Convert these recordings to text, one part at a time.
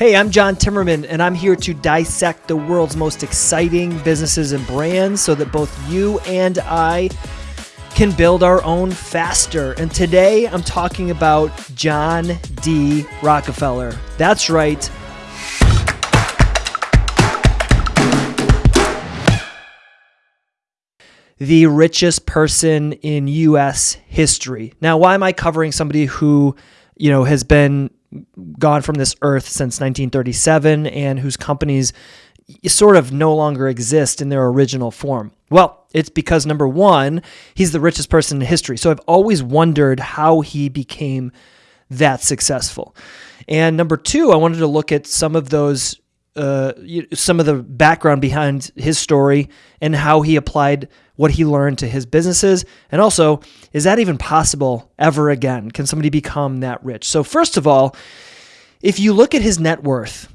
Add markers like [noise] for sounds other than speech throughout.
Hey, I'm John Timmerman, and I'm here to dissect the world's most exciting businesses and brands so that both you and I can build our own faster. And today I'm talking about John D. Rockefeller. That's right. The richest person in US history. Now, why am I covering somebody who, you know, has been gone from this earth since 1937 and whose companies sort of no longer exist in their original form? Well, it's because number one, he's the richest person in history. So I've always wondered how he became that successful. And number two, I wanted to look at some of those, uh, some of the background behind his story and how he applied what he learned to his businesses. And also, is that even possible ever again? Can somebody become that rich? So, first of all, if you look at his net worth,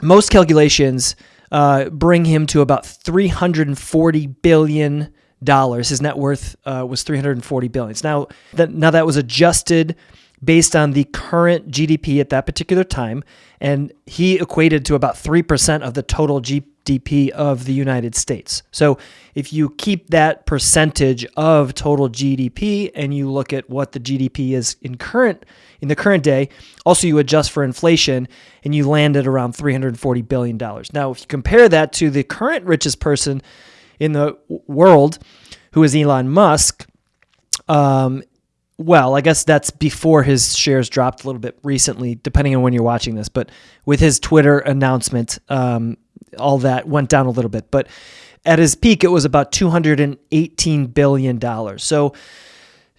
most calculations uh, bring him to about 340 billion dollars. His net worth uh, was 340 billions. Now that now that was adjusted based on the current GDP at that particular time, and he equated to about three percent of the total GDP of the United States. So if you keep that percentage of total GDP and you look at what the GDP is in current in the current day, also you adjust for inflation and you land at around 340 billion dollars. Now, if you compare that to the current richest person in the world, who is Elon Musk, um, well, I guess that's before his shares dropped a little bit recently, depending on when you're watching this. But with his Twitter announcement, um, all that went down a little bit. But at his peak, it was about $218 billion. So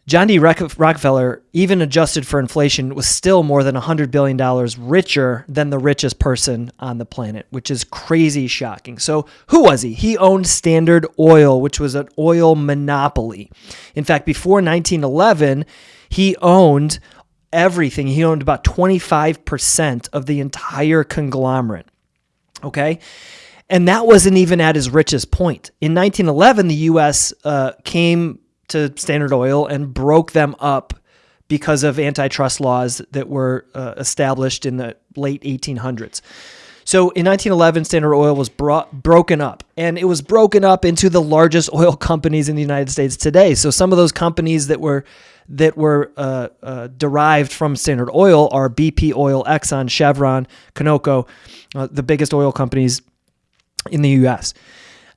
John D. Rockefeller, even adjusted for inflation, was still more than $100 billion richer than the richest person on the planet, which is crazy shocking. So, who was he? He owned Standard Oil, which was an oil monopoly. In fact, before 1911, he owned everything. He owned about 25% of the entire conglomerate. Okay. And that wasn't even at his richest point. In 1911, the U.S. Uh, came to Standard Oil and broke them up because of antitrust laws that were uh, established in the late 1800s. So in 1911, Standard Oil was brought, broken up, and it was broken up into the largest oil [laughs] companies in the United States today. So some of those companies that were that were uh, uh, derived from Standard Oil are BP Oil, Exxon, Chevron, Conoco, uh, the biggest oil companies in the U.S.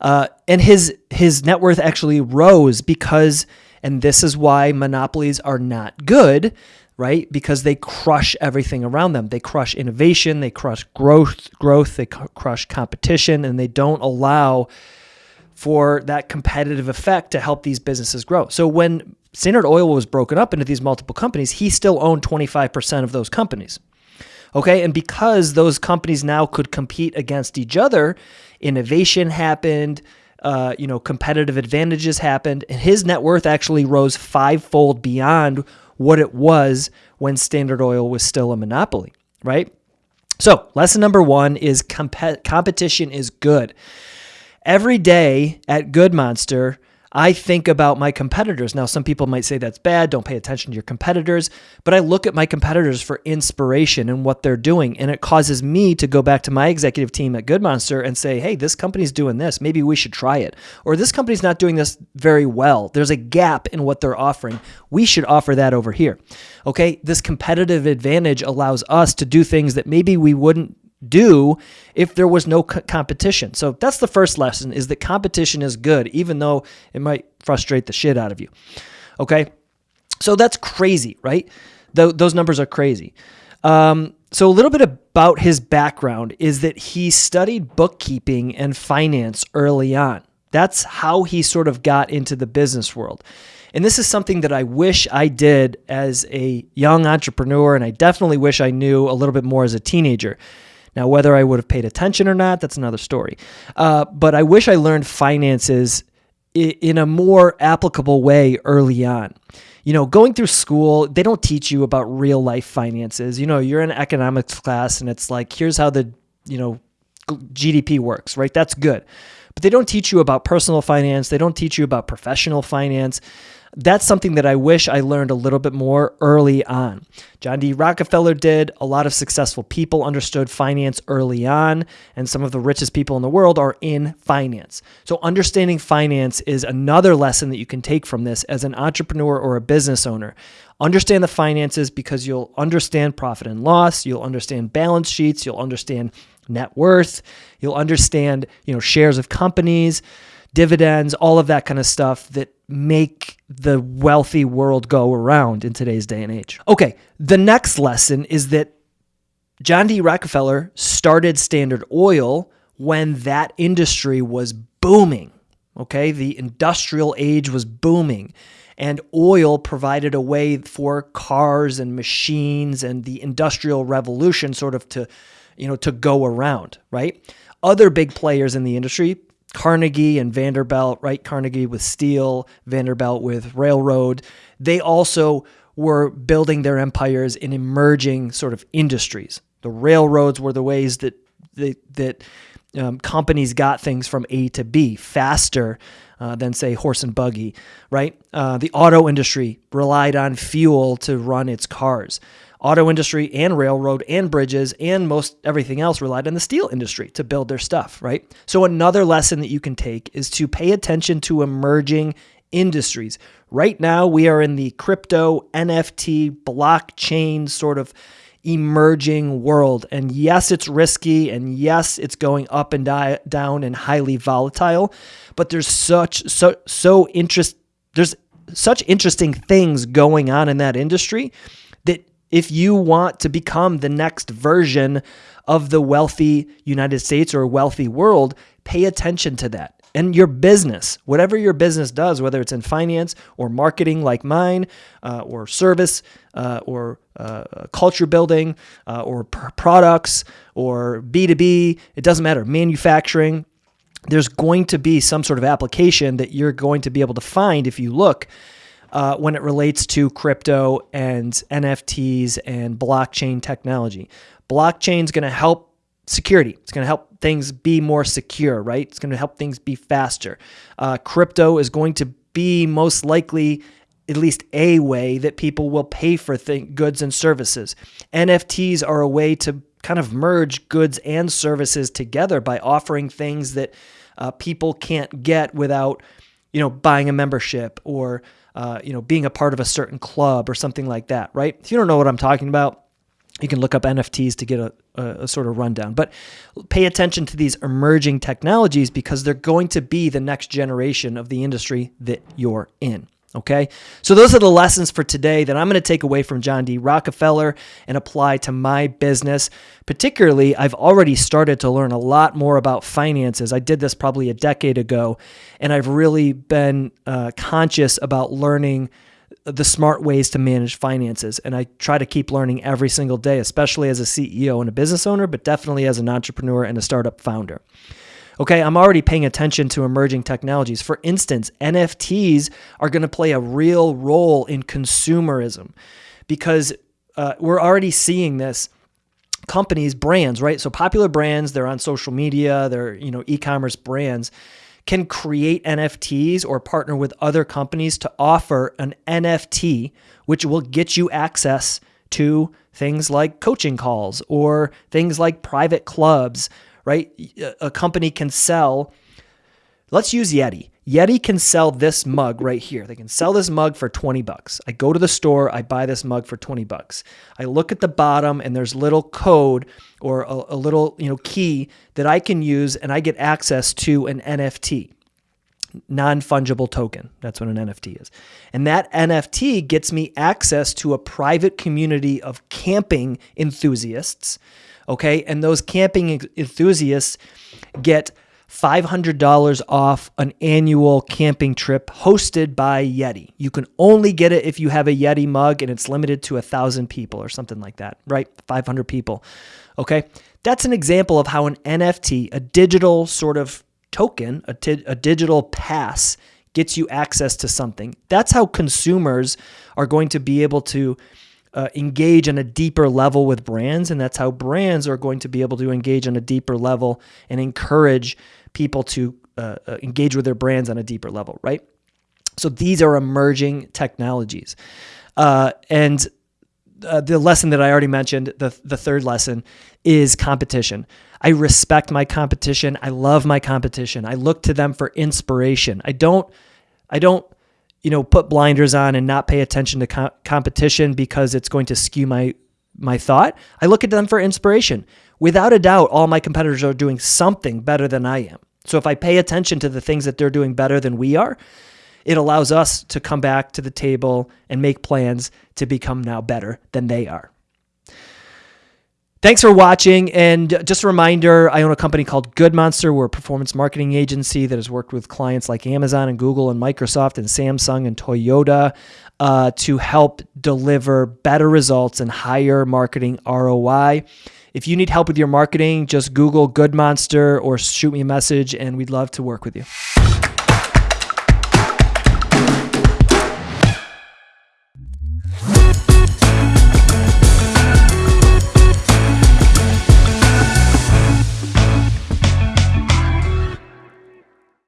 Uh, and his his net worth actually rose because, and this is why monopolies are not good, right? Because they crush everything around them. They crush innovation, they crush growth, growth, they crush competition, and they don't allow for that competitive effect to help these businesses grow. So when Standard Oil was broken up into these multiple companies, he still owned 25% of those companies. Okay. And because those companies now could compete against each other, innovation happened. Uh, you know, competitive advantages happened, and his net worth actually rose fivefold beyond what it was when Standard Oil was still a monopoly, right? So, lesson number one is comp- competition is good. Every day at Good Monster, I think about my competitors. Now, some people might say that's bad, don't pay attention to your competitors, but I look at my competitors for inspiration and what they're doing. And it causes me to go back to my executive team at Good Monster and say, hey, this company's doing this. Maybe we should try it. Or this company's not doing this very well. There's a gap in what they're offering. We should offer that over here. Okay. This competitive advantage allows us to do things that maybe we wouldn't do if there was no competition. So that's the first lesson is that competition is good even though it might frustrate the shit out of you. Okay? So that's crazy, right? Th- those numbers are crazy. Um, so a little bit about his background is that he studied bookkeeping and finance early on. That's how he sort of got into the business world. And this is something that I wish I did as a young entrepreneur, and I definitely wish I knew a little bit more as a teenager. Now, whether I would have paid attention or not, that's another story. Uh, but I wish I learned finances in a more applicable way early on. You know, going through school, they don't teach you about real life finances. You know, you're in economics class and it's like, here's how the, you know, GDP works, right? That's good. But they don't teach you about personal finance. They don't teach you about professional finance that's something that I wish I learned a little bit more early on. John D. Rockefeller did. A lot of successful people understood finance early on, and some of the richest people in the world are in finance. So, understanding finance is another lesson that you can take from this as an entrepreneur or a business owner. Understand the finances because you'll understand profit and loss, you'll understand balance sheets, you'll understand net worth, you'll understand, you know, shares of companies dividends, all of that kind of stuff that make the wealthy world go around in today's day and age. Okay, the next lesson is that John D. Rockefeller started Standard Oil when that industry was booming. Okay, the industrial age was booming, and oil provided a way for cars and machines and the industrial revolution sort of to, you know, to go around, right? Other big players in the industry Carnegie and Vanderbilt, right? Carnegie with steel, Vanderbilt with railroad. They also were building their empires in emerging sort of industries. The railroads were the ways that they, that um, companies got things from A to B faster uh, than, say, horse and buggy, right? Uh, the auto industry relied on fuel to run its cars auto industry and railroad and bridges and most everything else relied on the steel industry to build their stuff, right? So another lesson that you can take is to pay attention to emerging industries. Right now we are in the crypto, NFT, blockchain sort of emerging world. And yes, it's risky and yes, it's going up and di- down and highly volatile, but there's such so so interest there's such interesting things going on in that industry if you want to become the next version of the wealthy United States or wealthy world, pay attention to that. And your business, whatever your business does, whether it's in finance or marketing like mine, uh, or service, uh, or uh, culture building, uh, or products, or B2B, it doesn't matter, manufacturing, there's going to be some sort of application that you're going to be able to find if you look uh, when it relates to crypto and NFTs and blockchain technology. Blockchain is going to help security. It's going to help things be more secure, right? It's going to help things be faster. Uh, crypto is going to be most likely at least a way that people will pay for goods and services. NFTs are a way to kind of merge goods and services together by offering things that uh, people can't get without, you know, buying a membership or uh, you know, being a part of a certain club or something like that, right? If you don't know what I'm talking about, you can look up NFTs to get a, a, a, sort of rundown. But pay attention to these emerging technologies because they're going to be the next generation of the industry that you're in. Okay, so those are the lessons for today that I'm going to take away from John D. Rockefeller and apply to my business. Particularly, I've already started to learn a lot more about finances. I did this probably a decade ago, and I've really been uh, conscious about learning the smart ways to manage finances. And I try to keep learning every single day, especially as a CEO and a business owner, but definitely as an entrepreneur and a startup founder. Okay, I'm already paying attention to emerging technologies. For instance, NFTs are going to play a real role in consumerism because uh, we're already seeing this companies brands right so popular brands they're on social media they're you know e-commerce brands can create nfts or partner with other companies to offer an nft which will get you access to things like coaching calls or things like private clubs right? A company can sell, let's use Yeti. Yeti can sell this mug right here. They can sell this mug for 20 bucks. I go to the store, I buy this mug for 20 bucks. I look at the bottom and there's little code or a, a little, you know, key that I can use and I get access to an NFT non fungible token. That's what an NFT is. And that NFT gets me access to a private community of camping enthusiasts Okay. And those camping enthusiasts get $500 off an annual camping trip hosted by Yeti. You can only get it if you have a Yeti mug and it's limited to a thousand people or something like that, right? 500 people. Okay. That's an example of how an NFT, a digital sort of token, a, digital pass, gets you access to something. That's how consumers are going to be able to uh, engage on a deeper level with brands, and that's how brands are going to be able to engage on a deeper level and encourage people to uh, uh, engage with their brands on a deeper level, right? So these are emerging technologies, uh, and uh, the lesson that I already mentioned, the the third lesson, is competition. I respect my competition. I love my competition. I look to them for inspiration. I don't, I don't you know, put blinders on and not pay attention to co- competition because it's going to skew my my thought. I look at them for inspiration. Without a doubt, all my competitors are doing something better than I am. So if I pay attention to the things that they're doing better than we are, it allows us to come back to the table and make plans to become now better than they are. Thanks for watching. And just a reminder I own a company called Good Monster. We're a performance marketing agency that has worked with clients like Amazon and Google and Microsoft and Samsung and Toyota uh, to help deliver better results and higher marketing ROI. If you need help with your marketing, just Google Good Monster or shoot me a message, and we'd love to work with you.